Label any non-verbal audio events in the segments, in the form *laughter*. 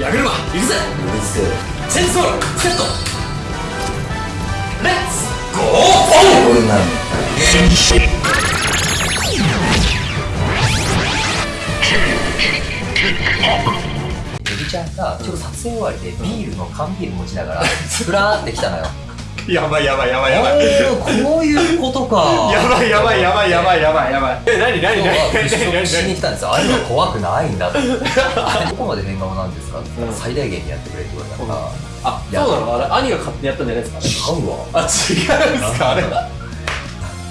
矢車行くぜ。チェンソーラセット。レッツ。ゴー。これなんエビちゃんがちょっと撮影終わりでビールの缶ビール持ちながらふらーって来たのよ *laughs* やばいやばいやばいやおばい。ーこういうことか。*laughs* やばいやばいやばいやばいやばいやばい。え何何今何何何色しに来たんですよ。あれは怖くないんだって。どこまで変顔なんですかって言ったら最大限にやってくれって言われたから。あそうなの？あれ兄が勝手にやったんじゃないですか？違うわ。あ違うんですか？あれ。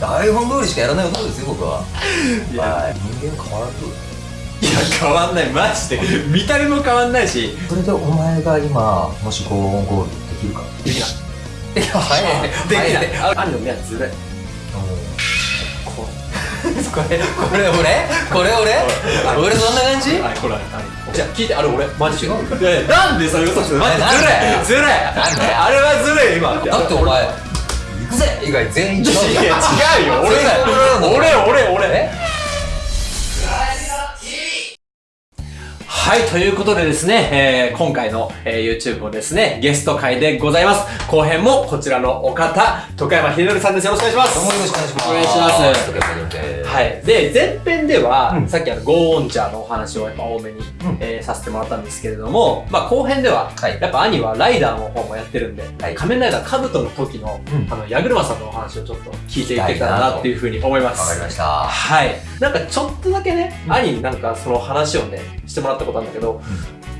台本通りしかやらないことですよ僕は。いや。はい。人間変わらず。いや変わんない。マジで。見た目も変わんないし。それでお前が今もしゴーンゴールできるか。できないい。や早い。ねできない。あ兄の目はずるいここれこれ俺？これ俺？俺そんな感じ？これじゃあ聞いてあれ俺マジ違ういやいや。なんでそれ嘘つくの？ずるいずるいあれはずるい今。だってお前行くぜ。以外全員違う違うよ。俺俺俺俺はい、ということでですね、えー今回の、えー YouTube もですね、ゲスト会でございます。後編もこちらのお方、徳山秀則さんです。よろしくお願いします。どうもよろしくお願いしますお願いしますはい。で、前編では、うんさっきあの、ゴーオンチャーのお話をやっぱ多めに、んえーさせてもらったんですけれども、まあ後編では、はいやっぱ兄はライダーの方もやってるんで、はい仮面ライダーカブトの時の、うんあの、矢車さんのお話をちょっと聞いていけたらなっていうふうに思います。わかりましたはい。なんかちょっとだけね、うん兄になんかその話をね、してもらったことあるんだけど、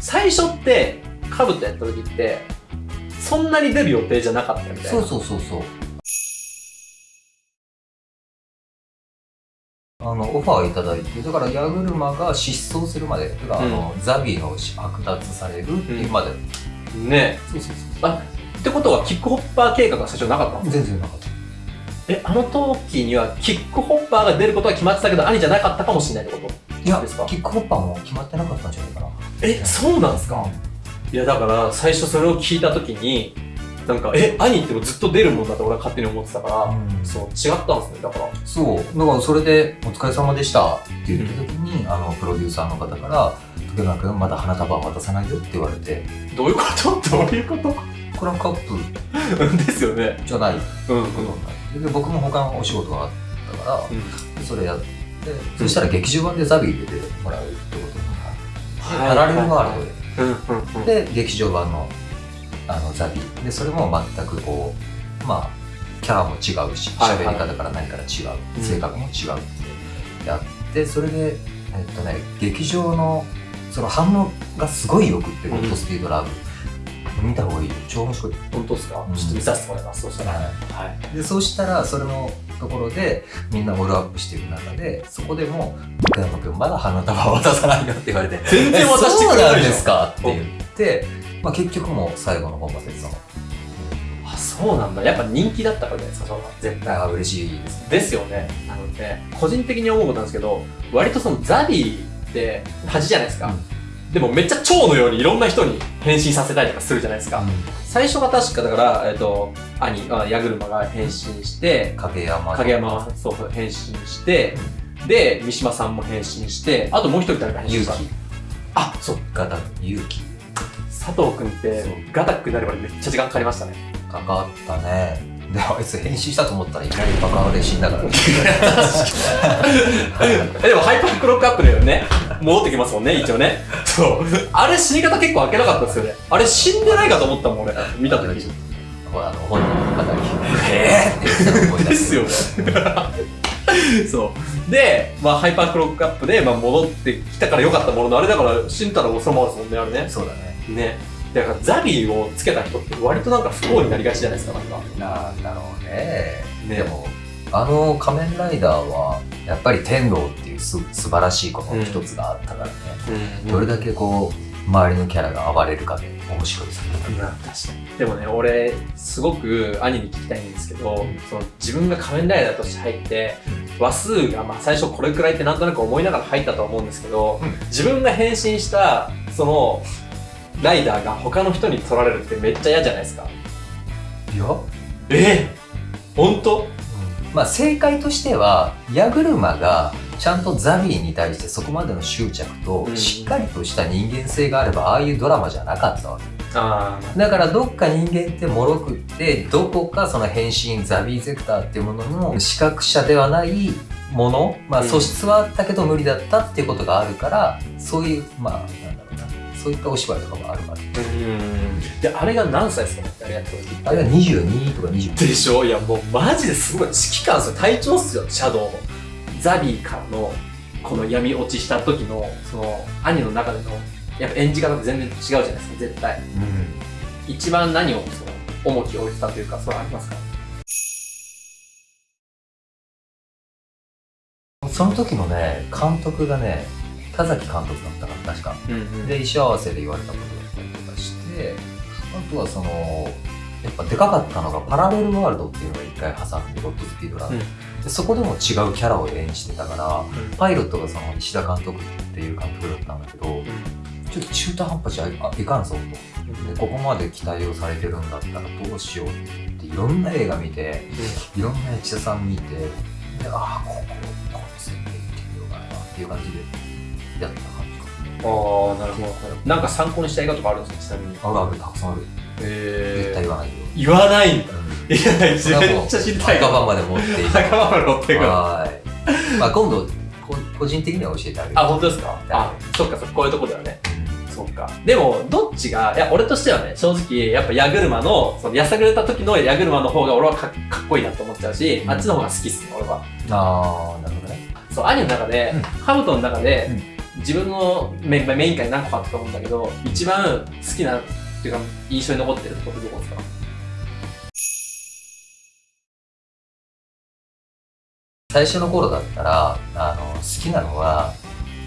最初って、カブトやった時って、そんなに出る予定じゃなかったみたいな。そうそうそうそう。あのオファーをいただいてだから矢車が失踪するまでてか、あのザビの剥奪されるっていうまで、ね。そうそうそあ、ってことはキックホッパー計画が最初なかったの？全然なかった。え、あの時にはキックホッパーが出ることは決まってたけど、兄じゃなかったかもしれないってこと？いやですか？キックホッパーも決まってなかったんじゃないかな。え、そうなんですか？いや、だから最初それを聞いた時に、なんか、え、兄ってもずっと出るもんだって俺は勝手に思ってたから、うん。そう、違ったんですね、だから。そう。だからそれで「お疲れ様でした」って言った時に、あのプロデューサーの方から「竹山君まだ花束は渡さないよ」って言われて。どういうこと？どういうこと？これはカップ。*laughs* ですよね。じゃない。うんうん。ことになってで僕も他のお仕事があったから、うん。それやってそしたら劇場版でザビー出てもらうってことにはいパラレルワール。ドでで劇場版のあのザビー。でそれも全くこうまあキャラも違うし喋り方から何から違う、うん性格も違うってやってそれでえっとね劇場のその反応がすごいよくって「ゴッドスピードラブ」見た方がいいよ。超面白い、本当ですか、うん。ちょっと見させてもらいます、そうしたら。ははい。い、でそうしたらそれのところでみんなオールアップしていく中でそこでも「福山君まだ花束渡さないよ」って言われて全然渡してくれなんいんですか？って言って、まあ、結局もう最後の方までそのあ、そうなんだ。やっぱ人気だったからじゃないですか、その絶対。あ嬉しいですですよね。なので、個人的に思うことなんですけど、割とそのザビーって恥じゃないですか。でもめっちゃ蝶のようにいろんな人に変身させたりとかするじゃないですか。最初が確かだから、えっ、と、兄、あ矢車が変身して、影山影山はそうそう変身して、で、三島さんも変身して、あともう一人誰か変身したあ、そう。ガタ勇気佐藤くんってガタックになるまでめっちゃ時間かかりましたね。かかったねであいつ変身したと思ったらいきなりバカで死んだから *laughs* えでもハイパークロックアップだよね。戻ってきますもんね、一応ね。そう。あれ死に方結構開けなかったですよね。あれ死んでないかと思ったもん、俺。見た時。ほらあの本人の方に「えー!」っですよね。そう。で、まあ、ハイパークロックアップで、まあ、戻ってきたから良かったものの、あれだから死んだらそのままですもんね、あれね。そうだねね。だからザビーをつけた人って割となんか不幸になりがちじゃないですか、なんか。なんだろうね。ね。でもあの仮面ライダーはやっぱり天道っていうす素晴らしいことの一つがあったからね、どれだけこう周りのキャラが暴れるかで面白いさうん確かに。でもね俺すごく兄に聞きたいんですけど、その自分が仮面ライダーとして入って、話数がまあ最初これくらいってなんとなく思いながら入ったと思うんですけど、うん。自分が変身したそのライダーが他の人に取られるってめっちゃ嫌じゃないですか。いや、え？本当？まあ正解としては矢車がちゃんとザビーに対してそこまでの執着とうん。しっかりとした人間性があればああいうドラマじゃなかったわけ。あだからどっか人間って脆くってどこかその変身ザビーゼクターっていうものの視覚者ではないもの、まあ、うん。素質はあったけど無理だったっていうことがあるからそういうまあそういったお芝居とかもあるわけうん。であれが何歳ですか？あれやった時あれが22とか20でしょ？いやもうマジですごい。指揮官っすよ隊長っすよシャドウ。のザビーからのこの闇落ちした時のその兄の中でのやっぱ演じ方って全然違うじゃないですか絶対。一番何をその重きを置いてたというかそれありますか？その時のね監督がね田崎監督だったから確か。うんうん。で衣装合わせで言われたことだったりとかしてあとはそのやっぱでかかったのがパラレルワールドっていうのが一回挟んでゴッドスピードラン。ド、でそこでも違うキャラを演じてたからパイロットがその石田監督っていう監督だったんだけどちょっと中途半端じゃいいかんぞと。でここまで期待をされてるんだったらどうしようって言っていろんな映画見ていろんな役者さん見てでああこここの設定いってみようかなっていう感じでやった感じか。ああなるほどなんか参考にした映画とかあるんですか？ちなみに。あるあるたくさんある。へ絶対言わないよ、言わないんだ。うん。いやめっちゃ知りたい赤番まで持っていく。まで乗っていくの。はい。まあ今度こ個人的には教えてあげる。あ本当ですか？あそっかそっか。こういうとこだよね。そっか。でも、どっちが、いや、俺としてはね、正直、やっぱ矢車の、その、やさぐれた時の矢車の方が俺はかかっこいいなと思っちゃうし、うん。あっちの方が好きっすね、俺は。ああ、なるほどね。そう、兄の中で、うん。ハブトの中で、自分のメメイン会何個かあったと思うんだけど、一番好きな、っていうか、印象に残ってるとこどこですか？最初の頃だったら、あの、好きなのは、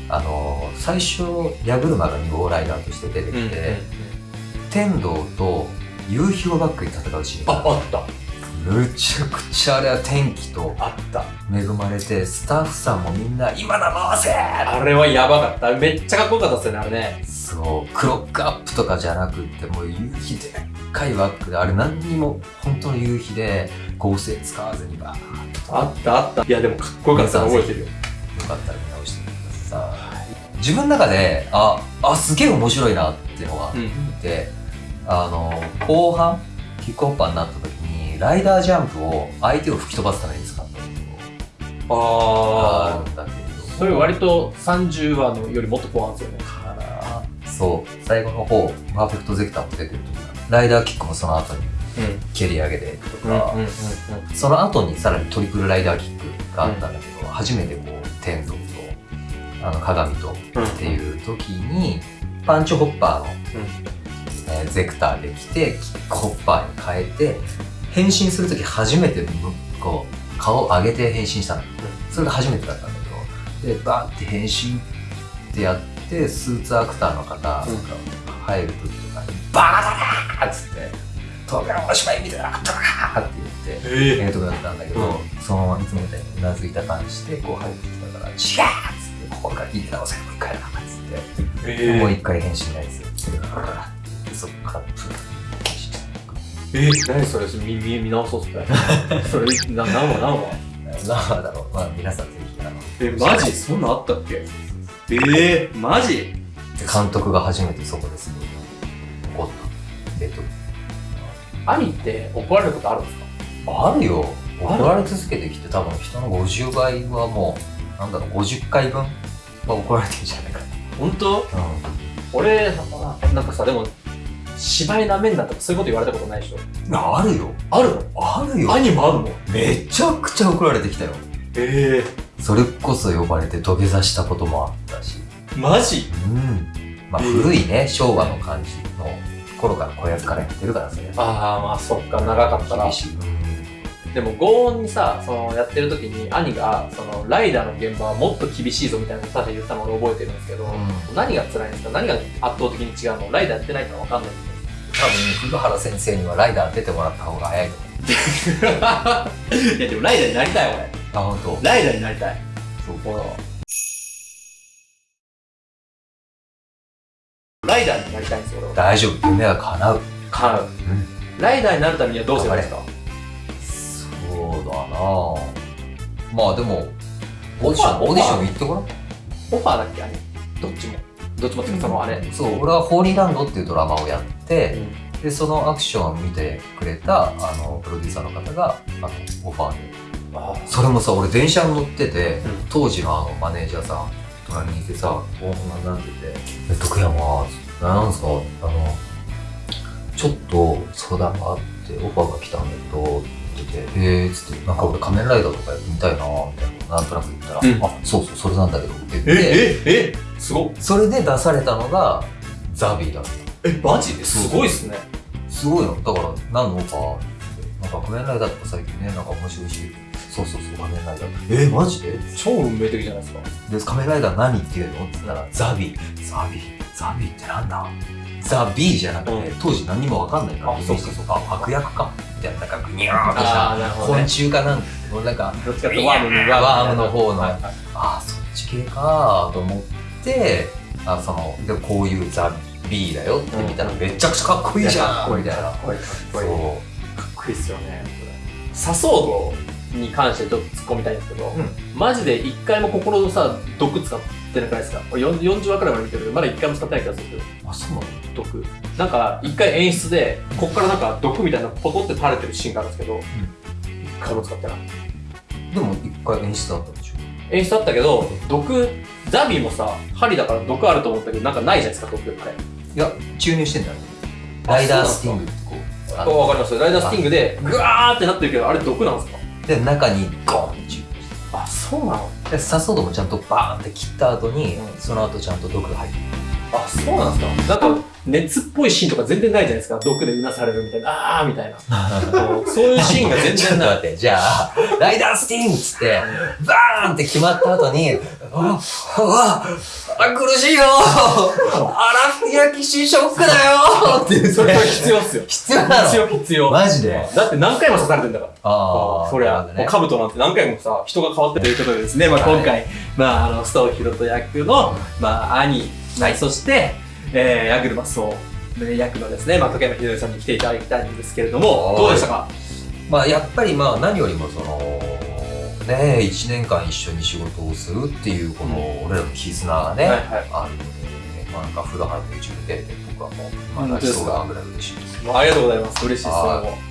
あの、最初、矢車が2号ライダーとして出てきて、天童と夕日をバックに戦うシーンあ、があった。むちゃくちゃあれは天気とあった。恵まれて、スタッフさんもみんな、今だ回せあれはやばかった。めっちゃかっこよかったっすよね、あれね。そう、クロックアップとかじゃなくって、もう夕日でっかいバックで、あれ何にも本当の夕日で合成使わずにバーッとあったあった。いや、でもかっこよかったの覚えてるよ。よかったら見直してみてください。自分の中で、あ、あ、すげえ面白いなっていうのがあっうん。て、あの、後半、キックオフパーになった時に、ライダージャンプを相手を吹き飛ばすために使ああるんだけれどそれ割と30話のよりもっと後半ですよね。そう、最後の方、パーフェクトゼクターも出てる時がライダーキックもその後にうん。蹴り上げてとうんうんか、うんその後にさらにトリプルライダーキックがあったんだけど、初めてこう、天童と、あの、鏡とうん。っていう時に、パンチホッパーの、えーゼクターで来て、キックホッパーに変えて、変身する時初めてむこう、顔を上げて変身したの。それが初めてだったんだけど、で、バーって変身ってやって、スーツアクターの方が入る時とかに、バーだなーっつって、東京のお芝居見てなかったなーって言って、ええ。えとこだったんだけど、うそのままいつもみたいにうなずいた感じでこう入ってきたから「違う!」っつって「ここから聞いて直せもう一回だ」っつって、えもう一回返信ないですよそっからプえー、何それ見見見直そうっすね。*laughs* それ、な何話何話なんだろう。まあ皆さんぜひあのえ、マジ？そんなんあったっけ？えー、マジ？監督が初めてそこですごい怒った。えっと兄って怒られることあるんですか？あるよ。怒られ続けてきて多分人の50倍はもうなんだろう50回分は怒られてるんじゃないか本当？な、うん。俺、なんかさ、でも、芝居なめんなとかそういうこと言われたことないでしょ？あるよ。あるの？あるよ。兄もあるの？めちゃくちゃ怒られてきたよ。えそれこそ呼ばれて土下座したこともあったし。ー、マジ？うん。まあえー古いね、昭和の感じの頃から子役からやってるからそれああ、まあそっか、長かったら厳。しい、うんでも、強音にさ、その、やってる時に、兄が、その、ライダーの現場はもっと厳しいぞみたいなこと言ったのを俺覚えてるんですけど、何が辛いんですか？何が圧倒的に違うの？ライダーやってないから分かんないんです多分古原先生にはライダー出てもらった方が早いと思うよ。*laughs* いや、でもライダーになりたい、俺。あ本当？ライダーになりたい。そうライダーになりたいんですよ。大丈夫夢は叶う、買う。うん、ライダーになるためにはどうすればいいですか？だなまあでもオーディション、オーディション行ってごらん。オファーだっけあれ？どっちも。どっちもっていうかそのあれ、そう、俺はホーリーランドっていうドラマをやって、で、そのアクションを見てくれた、あの、プロデューサーの方が、あの、オファーで。あそれもさ、俺電車に乗ってて、うん。当時のあの、マネージャーさん、隣にいてさ、おおなんて言って、え、徳山、なんすか、あの、ちょっと相談があって、オファーが来たんだけど、っててて、へえつって、なんか俺仮面ライダーとかやってみたいな、みたいな、なんとなく言ったら、うん。あ、そうそう、それなんだけど、って言って、えええすごっ。それで出されたのが、ザビーだった。えマジで？すごいっすね。すごいの。だから、何のオファーなんか仮面ライダーとか最近ね、なんか面白いし、そうそうそう、仮面ライダー。えー、マジで？超運命的じゃないですか。で、仮面ライダー何っていうの？って言ったら、ザビー。ザビー。ザビーってなんだ？ザビーじゃなくて、うん。当時何にもわかんないから、あそうそうそうあ、悪役かみたいな、なんかグニャーっとした、昆ね。虫かなんか、もうなんか、どっちかってワームの方のあー、そっち系かと思って、あその、で、こういうザビーだよって見たら、めちゃくちゃかっこいいじゃんみたいな。かっこいいかっこいい。そう。かっこいいっすよねサソードに関してちょっと突っ込みたいんですけど、うん。マジで一回も心のさ毒使ってなくないですか？俺40 40話くらいまで見てるけどまだ一回も使ってない気がするんですけど。あ、そうなの？毒。なんか一回演出でこっからなんか毒みたいなのポトって垂れてるシーンがあるんですけど、一回も使ってない。でも一回演出だったでしょ？演出あったけど毒ザビーもさ針だから毒あると思ったけどなんかないじゃないですか毒あれいや、注入してんだよ。あライダースティングってこう。あのわかります。ライダースティングでグワーってなってるけどあれ毒なんですか？で、中にゴーンってそうなの？で、サソードもちゃんとバーンって切った後に、うんその後ちゃんと毒が入ってる。あ、そうなんですか？なんか、熱っぽいシーンとか全然ないじゃないですか？毒でうなされるみたいな、あーみたいな。*laughs* そういうシーンが全然ない。ちょっと待って、じゃあ、ライダースティングっつって、バーンって決まった後に、あ、あ、あ苦しいよ。荒焼きしショックだよ。って言って。それは必要っすよ。必要なの？必要、必要。マジで？だって何回も刺されてんだから。あそりゃ、もうカブトなんて何回もさ、人が変わってということでですね、まあ今回、まああの、ストーヒロト役の、まあ兄、はい、そして、えー、ヤグルマスオ役のですね、まあ、時山秀則さんに来ていただきたいんですけれども、はい。どうでしたか？まあやっぱりまあ何よりもそのね1年間一緒に仕事をするっていうこの俺らの絆がね、はいはい。あるので、まあ、なんか風呂入って YouTube 出て僕はもう今本当ですか泣きそうなぐらい嬉しいです。ありがとうございます。嬉しいです。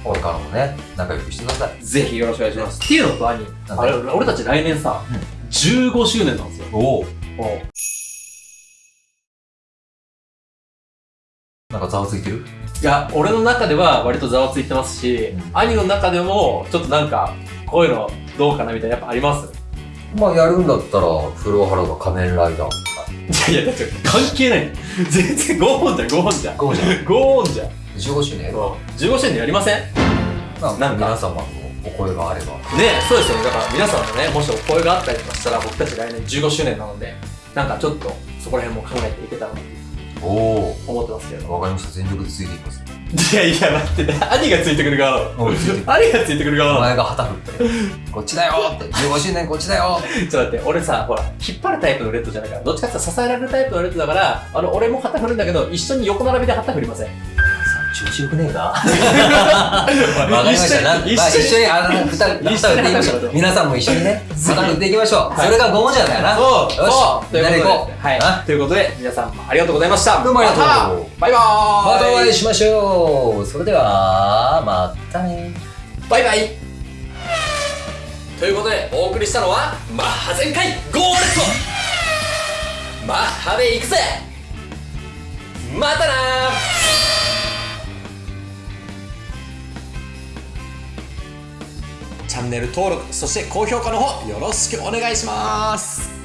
これからもね仲良くしてください。ぜひよろしくお願いします。っていうのと兄、あれ、俺たち来年さ、うん。15周年なんですよ。おお。もなんかざわついてる？ういや、俺の中では割とざわついてますし、うん。兄の中でも、ちょっとなんか、こういうのどうかなみたいな、やっぱあります？まあやるんだったら風呂原が仮面ライダーいやいや、だって関係ない。*laughs* 全然5本じゃん、5本じゃん。ゴーじゃん。5本じゃん。15周年？15周年やりません？なんか。皆様のお声があれば。そうですよね。だから皆さんのね、もしお声があったりとかしたら、僕たち来年15周年なので、なんかちょっとそこら辺も考えていけたらな思ってますけど。わかりました。全力でついていきます。いやいや、待って、兄がついてくる側兄がついてくる側なの。お前が旗振ってこっちだよ。って15周年こっちだよ。ちょっと待って、俺さ、ほら、引っ張るタイプのレッドじゃないから、どっちかっていうと支えられるタイプのレッドだから、あの、俺も旗振るんだけど、一緒に横並びで旗振りません。調子よくねえか？*laughs* わかりました。なまあ、一緒に。あの、二人、二人でいきましょ。う。皆さんも一緒にね、旗振っていきましょう。それが5文字なんだよな。そう。よし。そう。ということで、みんなで行こう。はい。あ？ということで、皆さんありがとうございました。どうもありがとう。バイバーイ。またお会いしましょう。それでは、またね。バイバイ。ということで、お送りしたのは、マッハ全開ゴーレットマッハで行くぜ。またなチャンネル登録、そして高評価の方、よろしくお願いします。